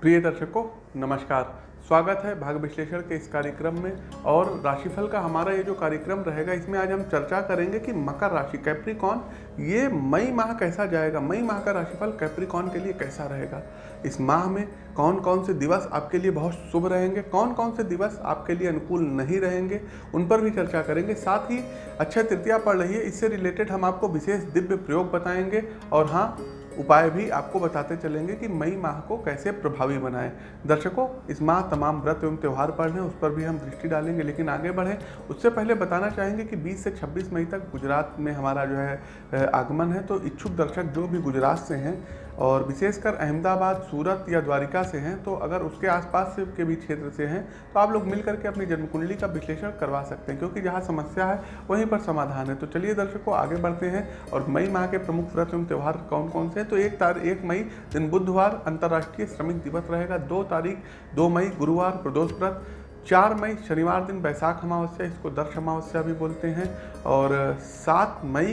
प्रिय दर्शकों, नमस्कार। स्वागत है भाग विश्लेषण के इस कार्यक्रम में और राशिफल का हमारा ये जो कार्यक्रम रहेगा, इसमें आज हम चर्चा करेंगे कि मकर राशि कैप्रिकॉन ये मई माह कैसा जाएगा? मई माह का राशिफल कैप्रिकॉन के लिए कैसा रहेगा? इस माह में कौन कौन से दिवस आपके लिए बहुत शुभ रहेंगे? कौन कौन से दिवस आपके लिए अनुकूल नहीं रहेंगे? उन पर भी चर्चा करेंगे। साथ ही, अक्षय तृतीया पड़ रही है, इससे रिलेटेड हम आपको विशेष दिव्य प्रयोग बताएँगे। और हाँ उपाय भी आपको बताते चलेंगे कि मई माह को कैसे प्रभावी बनाएँ। दर्शकों, इस माह तमाम व्रत एवं त्यौहार पर हैं, उस पर भी हम दृष्टि डालेंगे, लेकिन आगे बढ़ें। उससे पहले बताना चाहेंगे कि 20 से 26 मई तक गुजरात में हमारा जो है आगमन है तो इच्छुक दर्शक जो भी गुजरात से हैं और विशेषकर अहमदाबाद, सूरत या द्वारिका से हैं तो अगर उसके आसपास के भी क्षेत्र से हैं तो आप लोग मिल करके अपनी जन्म कुंडली का विश्लेषण करवा सकते हैं, क्योंकि जहाँ समस्या है, वहीं पर समाधान है। तो चलिए दर्शकों, आगे बढ़ते हैं, और मई माह के प्रमुख व्रत एवं त्यौहार कौन कौन से हैं? तो एक तारीख एक मई, दिन बुधवार, अंतर्राष्ट्रीय श्रमिक दिवस रहेगा। दो तारीख, दो मई, गुरुवार, प्रदोष व्रत। चार मई, शनिवार दिन, बैसाख अमावस्या, इसको दर्श अमावस्या भी बोलते हैं, और सात मई,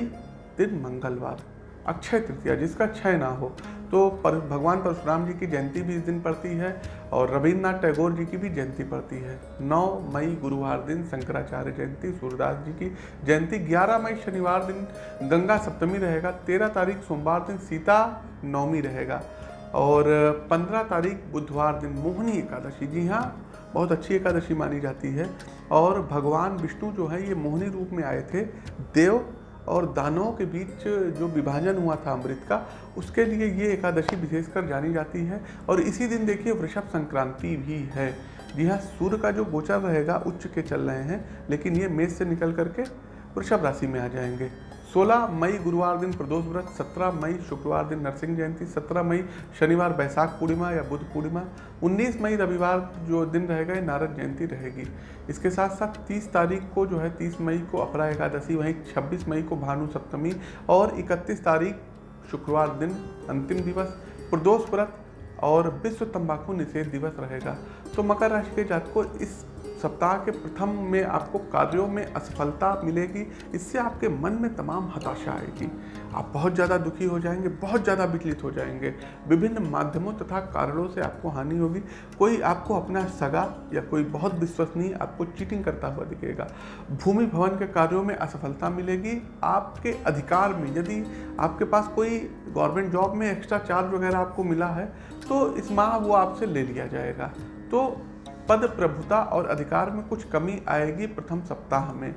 दिन मंगलवार। अक्षय तृतीया जिसका क्षय ना हो। तो पर, भगवान परशुराम जी की जयंती भी इस दिन पड़ती है और रविन्द्रनाथ टैगोर जी की भी जयंती पड़ती है। 9 मई गुरुवार दिन शंकराचार्य जयंती सूर्यदास जी की जयंती। 11 मई शनिवार दिन गंगा सप्तमी रहेगा। 13 तारीख सोमवार दिन सीता नवमी रहेगा। और 15 तारीख बुधवार दिन मोहनी एकादशी। जी हाँ बहुत अच्छी एकादशी मानी जाती है। और भगवान विष्णु जो है ये मोहनी रूप में आए थे। देव और दानों के बीच जो विभाजन हुआ था अमृत का, उसके लिए ये एकादशी विशेषकर जानी जाती है। और इसी दिन देखिए, वृषभ संक्रांति भी है। जी हाँ सूर्य का जो गोचर रहेगा, उच्च के चल रहे हैं, लेकिन ये मेष से निकल करके वृषभ राशि में आ जाएँगे। 16 मई गुरुवार दिन प्रदोष व्रत 17 मई शुक्रवार दिन नरसिंह जयंती 17 मई शनिवार बैसाख पूर्णिमा या बुद्ध पूर्णिमा 19 मई रविवार जो दिन रहेगा ये नारद जयंती रहेगी। इसके साथ साथ 30 तारीख को जो है 30 मई को अपरा एकादशी, वहीं 26 मई को भानु सप्तमी और 31 तारीख शुक्रवार दिन अंतिम दिवस, प्रदोष व्रत और विश्व तंबाकू निषेध दिवस रहेगा। तो मकर राशि के जात को इस सप्ताह के प्रथम में आपको कार्यों में असफलता मिलेगी, इससे आपके मन में तमाम हताशा आएगी। आप बहुत ज़्यादा दुखी हो जाएँगे, बहुत ज़्यादा विचलित हो जाएँगे। विभिन्न माध्यमों तथा कारणों से आपको हानि होगी। कोई आपको अपना सगा या कोई बहुत विश्वसनीय आपको चीटिंग करता हुआ दिखेगा। भूमि भवन के कार्यों में असफलता मिलेगी। आपके अधिकार में, यदि आपके पास कोई गवर्नमेंट जॉब में एक्स्ट्रा चार्ज वगैरह आपको मिला है तो इस माह वो आपसे ले लिया जाएगा। तो पद प्रभुता और अधिकार में कुछ कमी आएगी प्रथम सप्ताह में।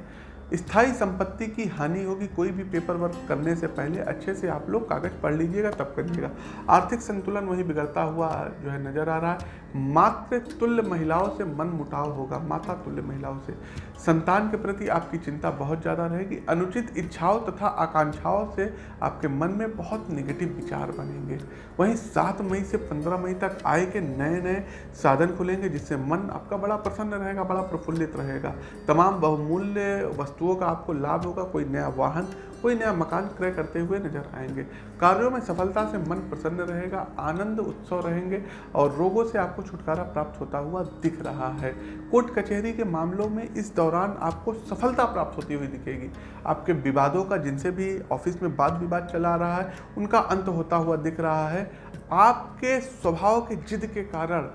स्थायी संपत्ति की हानि होगी, कोई भी पेपर वर्क करने से पहले अच्छे से आप लोग कागज़ पढ़ लीजिएगा, तब करिएगा। आर्थिक संतुलन वही बिगड़ता हुआ जो है नज़र आ रहा है। मात्र तुल्य महिलाओं से मन मुटाव होगा, माता तुल्य महिलाओं से। संतान के प्रति आपकी चिंता बहुत ज़्यादा रहेगी। अनुचित इच्छाओं तथा आकांक्षाओं से आपके मन में बहुत निगेटिव विचार बनेंगे। वहीं सात मई से पंद्रह मई तक आय के नए नए साधन खुलेंगे, जिससे मन आपका बड़ा प्रसन्न रहेगा, बड़ा प्रफुल्लित रहेगा। तमाम बहुमूल्य वस्तुओं का आपको लाभ होगा, कोई नया वाहन, कोई नया मकान क्रय करते हुए नज़र आएँगे। कार्यों में सफलता से मन प्रसन्न रहेगा, आनंद उत्सव रहेंगे और रोगों से आपको छुटकारा प्राप्त होता हुआ दिख रहा है। कोर्ट कचहरी के मामलों में इस दौरान आपको सफलता प्राप्त होती हुई दिखेगी। आपके विवादों का जिनसे भी ऑफ़िस में वाद विवाद चला रहा है, उनका अंत होता हुआ दिख रहा है। आपके स्वभाव के जिद के कारण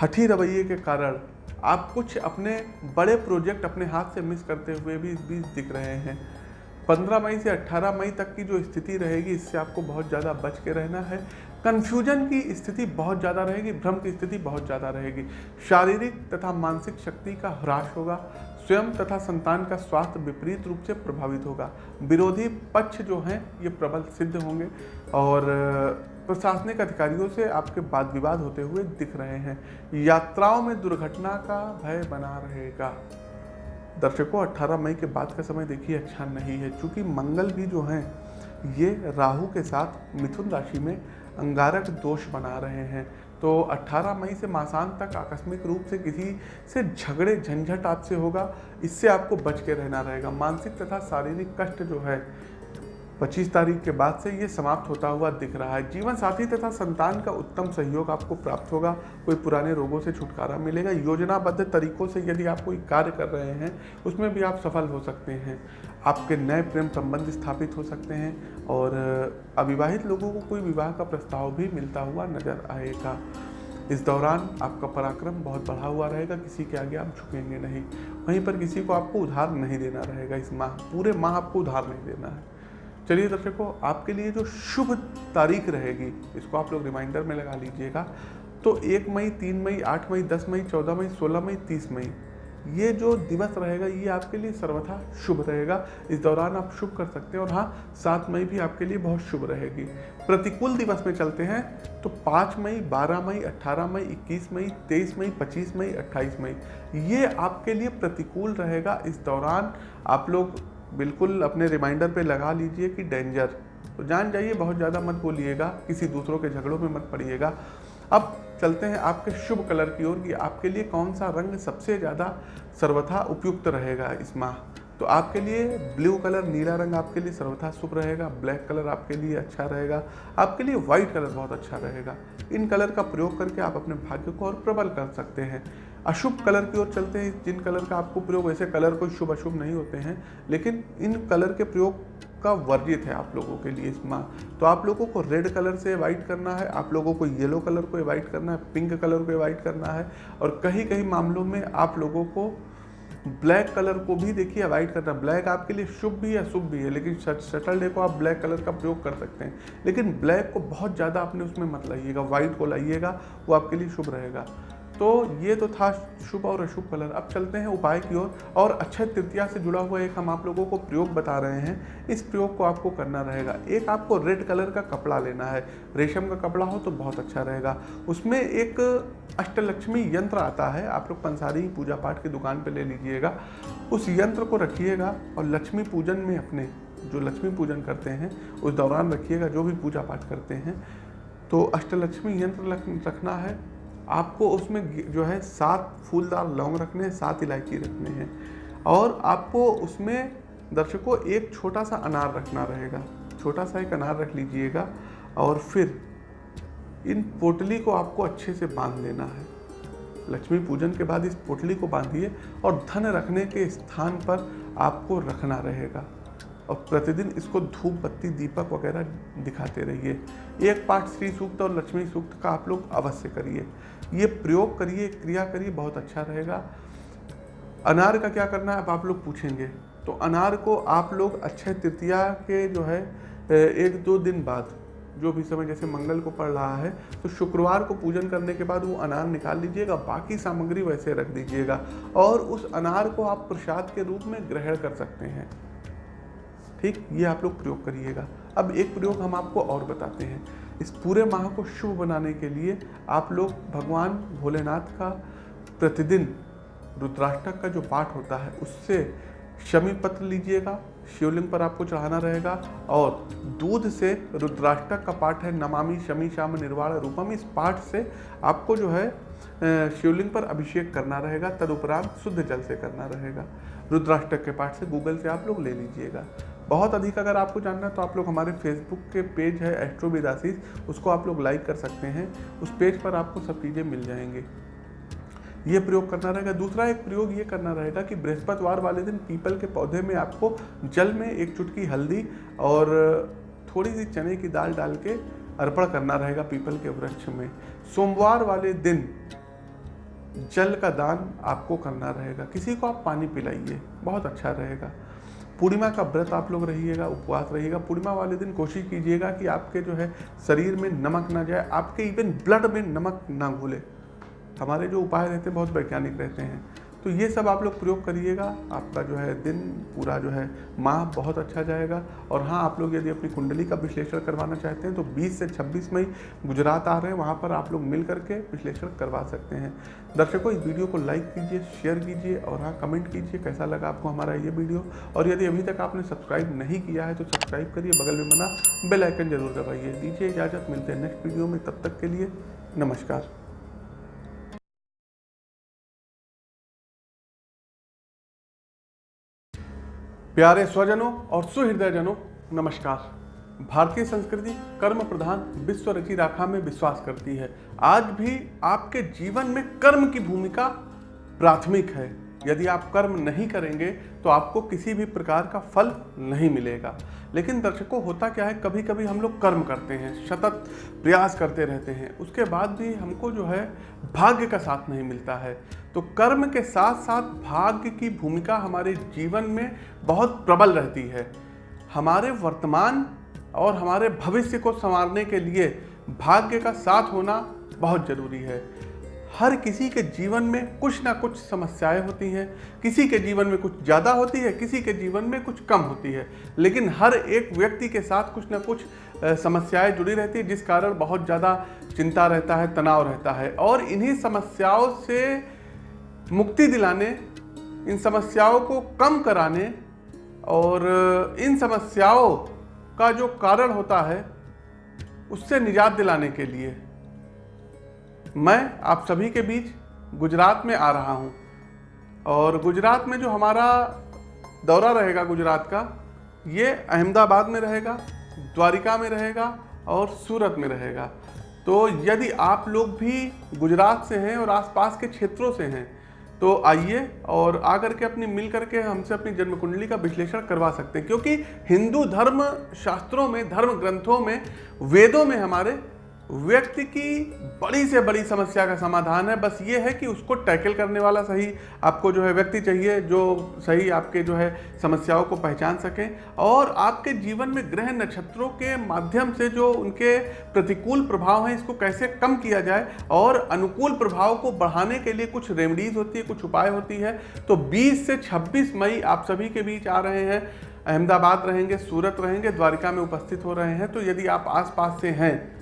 हठी रवैये के कारण आप कुछ अपने बड़े प्रोजेक्ट अपने हाथ से मिस करते हुए भी इस बीच दिख रहे हैं। 15 मई से 18 मई तक की जो स्थिति रहेगी, इससे आपको बहुत ज़्यादा बच के रहना है। कन्फ्यूज़न की स्थिति बहुत ज़्यादा रहेगी, भ्रम की स्थिति बहुत ज़्यादा रहेगी। शारीरिक तथा मानसिक शक्ति का ह्रास होगा, स्वयं तथा संतान का स्वास्थ्य विपरीत रूप से प्रभावित होगा। विरोधी पक्ष जो हैं, ये प्रबल सिद्ध होंगे और प्रशासनिक अधिकारियों से आपके वाद विवाद होते हुए दिख रहे हैं। यात्राओं में दुर्घटना का भय बना रहेगा। दर्शकों 18 मई के बाद का समय देखिए अच्छा नहीं है। क्योंकि मंगल भी जो हैं, ये राहु के साथ मिथुन राशि में अंगारक दोष बना रहे हैं। तो 18 मई से मासान तक आकस्मिक रूप से किसी से झगड़े झंझट आपसे होगा। इससे आपको बच के रहना रहेगा। मानसिक तथा शारीरिक कष्ट जो है 25 तारीख के बाद से ये समाप्त होता हुआ दिख रहा है। जीवन साथी तथा संतान का उत्तम सहयोग आपको प्राप्त होगा। कोई पुराने रोगों से छुटकारा मिलेगा। योजनाबद्ध तरीकों से यदि आप कोई कार्य कर रहे हैं, उसमें भी आप सफल हो सकते हैं। आपके नए प्रेम संबंध स्थापित हो सकते हैं और अविवाहित लोगों को कोई विवाह का प्रस्ताव भी मिलता हुआ नज़र आएगा। इस दौरान आपका पराक्रम बहुत बढ़ा हुआ रहेगा। किसी के आगे आप झुकेंगे नहीं। वहीं पर किसी को आपको उधार नहीं देना रहेगा। इस माह, पूरे माह आपको उधार नहीं देना है। चलिए दर्शकों आपके लिए जो शुभ तारीख रहेगी, इसको आप लोग रिमाइंडर में लगा लीजिएगा। तो एक मई, तीन मई, आठ मई, दस मई, चौदह मई, सोलह मई, तीस मई, ये जो दिवस रहेगा, ये आपके लिए सर्वथा शुभ रहेगा। इस दौरान आप शुभ कर सकते हैं और हाँ सात मई भी आपके लिए बहुत शुभ रहेगी। प्रतिकूल दिवस में चलते हैं तो पाँच मई, बारह मई अट्ठारह मई, इक्कीस मई, तेईस मई, पच्चीस मई, अट्ठाईस मई, ये आपके लिए प्रतिकूल रहेगा। इस दौरान आप लोग बिल्कुल अपने रिमाइंडर पे लगा लीजिए कि डेंजर तो जान जाइए, बहुत ज़्यादा मत बोलिएगा, किसी दूसरों के झगड़ों में मत पड़िएगा। अब चलते हैं आपके शुभ कलर की ओर कि आपके लिए कौन सा रंग सबसे ज़्यादा सर्वथा उपयुक्त रहेगा इस माह। तो आपके लिए ब्लू कलर, नीला रंग आपके लिए सर्वथा शुभ रहेगा, ब्लैक कलर आपके लिए अच्छा रहेगा, आपके लिए वाइट कलर बहुत अच्छा रहेगा। इन कलर का प्रयोग करके आप अपने भाग्य को और प्रबल कर सकते हैं। अशुभ कलर की ओर चलते हैं। जिन कलर का आपको प्रयोग, वैसे कलर कोई शुभ अशुभ नहीं होते हैं, लेकिन इन कलर के प्रयोग का वर्जित है आप लोगों के लिए इस माह। तो आप लोगों को रेड कलर से अवॉइड करना है, आप लोगों को येलो कलर को अवॉइड करना है, पिंक कलर को अवॉइड करना है, और कहीं कहीं मामलों में आप लोगों को ब्लैक कलर को भी देखिए अवॉइड करना ब्लैक आपके लिए शुभ भी है शुभ भी है, लेकिन सैटरडे को आप ब्लैक कलर का प्रयोग कर सकते हैं। लेकिन ब्लैक को बहुत ज़्यादा आपने उसमें मत लाइएगा, व्हाइट को लाइएगा, वो आपके लिए शुभ रहेगा। तो ये तो था शुभ और अशुभ कलर अब चलते हैं उपाय की ओर और, और अक्षय तृतीया से जुड़ा हुआ एक हम आप लोगों को प्रयोग बता रहे हैं। इस प्रयोग को आपको करना रहेगा। एक आपको रेड कलर का कपड़ा लेना है। रेशम का कपड़ा हो तो बहुत अच्छा रहेगा। उसमें एक अष्टलक्ष्मी यंत्र आता है। आप लोग पंसारी पूजा पाठ की दुकान पर ले लीजिएगा। उस यंत्र को रखिएगा और लक्ष्मी पूजन में अपने जो लक्ष्मी पूजन करते हैं उस दौरान रखिएगा जो भी पूजा पाठ करते हैं। तो अष्टलक्ष्मी यंत्र रखना है। आपको उसमें जो है सात फूलदार लौंग रखने हैं, सात इलायची रखने हैं। और आपको उसमें दर्शकों एक छोटा सा अनार रखना रहेगा। छोटा सा एक अनार रख लीजिएगा और फिर इन पोटली को आपको अच्छे से बाँध लेना है। लक्ष्मी पूजन के बाद इस पोटली को बांधिए और धन रखने के स्थान पर आपको रखना रहेगा। और प्रतिदिन इसको धूप, बत्ती, दीपक वगैरह दिखाते रहिए। एक पाठ श्री सूक्त और लक्ष्मी सूक्त का आप लोग अवश्य करिए। ये प्रयोग करिए, क्रिया करिए, बहुत अच्छा रहेगा। अनार का क्या करना है, अब आप लोग पूछेंगे। तो अनार को आप लोग अक्षय तृतीया के जो है एक दो दिन बाद, जो भी समय जैसे मंगल को पड़ रहा है तो शुक्रवार को पूजन करने के बाद वो अनार निकाल लीजिएगा, बाकी सामग्री वैसे रख दीजिएगा और उस अनार को आप प्रसाद के रूप में ग्रहण कर सकते हैं। ठीक, ये आप लोग प्रयोग करिएगा। अब एक प्रयोग हम आपको और बताते हैं। इस पूरे माह को शुभ बनाने के लिए आप लोग भगवान भोलेनाथ का प्रतिदिन रुद्राष्टक का जो पाठ होता है, उससे शमी पत्र लीजिएगा, शिवलिंग पर आपको चढ़ाना रहेगा और दूध से रुद्राष्टक का पाठ है, नमामि शमी श्याम निर्वाण रूपम। इस पाठ से आपको जो है शिवलिंग पर अभिषेक करना रहेगा, तदुपरांत शुद्ध जल से करना रहेगा। रुद्राष्टक के पाठ से गूगल से आप लोग ले लीजिएगा। बहुत अधिक अगर आपको जानना है तो आप लोग हमारे फेसबुक के पेज है एस्ट्रो विदासीस उसको आप लोग लाइक कर सकते हैं। उस पेज पर आपको सब चीज़ें मिल जाएँगी। ये प्रयोग करना रहेगा। दूसरा एक प्रयोग ये करना रहेगा कि बृहस्पतिवार वाले दिन पीपल के पौधे में आपको जल में एक चुटकी हल्दी और थोड़ी सी चने की दाल डाल के अर्पण करना रहेगा पीपल के वृक्ष में। सोमवार वाले दिन जल का दान आपको करना रहेगा। किसी को आप पानी पिलाइए, बहुत अच्छा रहेगा। पूर्णिमा का व्रत आप लोग रहिएगा, उपवास रहिएगा। पूर्णिमा वाले दिन कोशिश कीजिएगा कि आपके जो है शरीर में नमक ना जाए, आपके इवन ब्लड में नमक ना घुले। हमारे जो उपाय रहते हैं, बहुत वैज्ञानिक रहते हैं। तो ये सब आप लोग प्रयोग करिएगा, आपका जो है दिन पूरा जो है माह बहुत अच्छा जाएगा। और हाँ आप लोग यदि अपनी कुंडली का विश्लेषण करवाना चाहते हैं तो 20 से 26 मई गुजरात आ रहे हैं, वहाँ पर आप लोग मिल करके विश्लेषण करवा सकते हैं। दर्शकों, इस वीडियो को लाइक कीजिए, शेयर कीजिए और हाँ कमेंट कीजिए कैसा लगा आपको हमारा ये वीडियो। और यदि अभी तक आपने सब्सक्राइब नहीं किया है तो सब्सक्राइब करिए, बगल में बना बेलाइकन ज़रूर दबाइए। दीजिए इजाज़त, मिलते हैं नेक्स्ट वीडियो में, तब तक के लिए नमस्कार। प्यारे स्वजनों और सुहृदयजनों, नमस्कार। भारतीय संस्कृति कर्म प्रधान विश्व रचि राखा में विश्वास करती है। आज भी आपके जीवन में कर्म की भूमिका प्राथमिक है। यदि आप कर्म नहीं करेंगे तो आपको किसी भी प्रकार का फल नहीं मिलेगा। लेकिन दर्शकों, होता क्या है कभी कभी हम लोग कर्म करते हैं, सतत प्रयास करते रहते हैं, उसके बाद भी हमको जो है, भाग्य का साथ नहीं मिलता है। तो कर्म के साथ साथ भाग्य की भूमिका हमारे जीवन में बहुत प्रबल रहती है। हमारे वर्तमान और हमारे भविष्य को संवारने के लिए भाग्य का साथ होना बहुत ज़रूरी है। हर किसी के जीवन में कुछ ना कुछ समस्याएँ होती हैं। किसी के जीवन में कुछ ज़्यादा होती है, किसी के जीवन में कुछ कम होती है। लेकिन हर एक व्यक्ति के साथ कुछ ना कुछ समस्याएँ जुड़ी रहती है, जिस कारण बहुत ज़्यादा चिंता रहता है, तनाव रहता है। और इन्हीं समस्याओं से मुक्ति दिलाने, इन समस्याओं को कम कराने और इन समस्याओं का जो कारण होता है, उससे निजात दिलाने के लिए मैं आप सभी के बीच गुजरात में आ रहा हूँ। और गुजरात में जो हमारा दौरा रहेगा गुजरात का, ये अहमदाबाद में रहेगा, द्वारिका में रहेगा और सूरत में रहेगा। तो यदि आप लोग भी गुजरात से हैं और आसपास के क्षेत्रों से हैं तो आइए और आकर के अपनी मिल करके हमसे अपनी जन्म कुंडली का विश्लेषण करवा सकते हैं। क्योंकि हिंदू धर्म शास्त्रों में, धर्म ग्रंथों में, वेदों में हमारे व्यक्ति की बड़ी से बड़ी समस्या का समाधान है। बस ये है कि उसको टैकल करने वाला सही आपको जो है व्यक्ति चाहिए, जो सही आपके जो है समस्याओं को पहचान सकें और आपके जीवन में ग्रह नक्षत्रों के माध्यम से जो उनके प्रतिकूल प्रभाव हैं, इसको कैसे कम किया जाए और अनुकूल प्रभाव को बढ़ाने के लिए कुछ रेमडीज होती है, कुछ उपाय होती है। तो बीस से छब्बीस मई आप सभी के बीच आ रहे हैं। अहमदाबाद रहेंगे, सूरत रहेंगे, द्वारिका में उपस्थित हो रहे हैं। तो यदि आप आसपास से हैं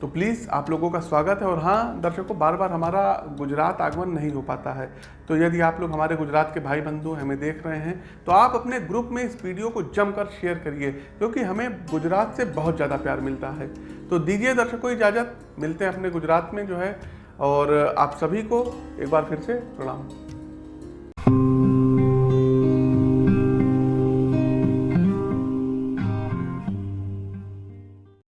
तो प्लीज़ आप लोगों का स्वागत है और हाँ दर्शकों बार बार हमारा गुजरात आगमन नहीं हो पाता है। तो यदि आप लोग हमारे गुजरात के भाई बंधु हमें देख रहे हैं तो आप अपने ग्रुप में इस वीडियो को जमकर शेयर करिए, क्योंकि हमें गुजरात से बहुत ज़्यादा प्यार मिलता है। तो दीजिए दर्शकों इजाज़त, मिलते हैं अपने गुजरात में जो है, और आप सभी को एक बार फिर से प्रणाम।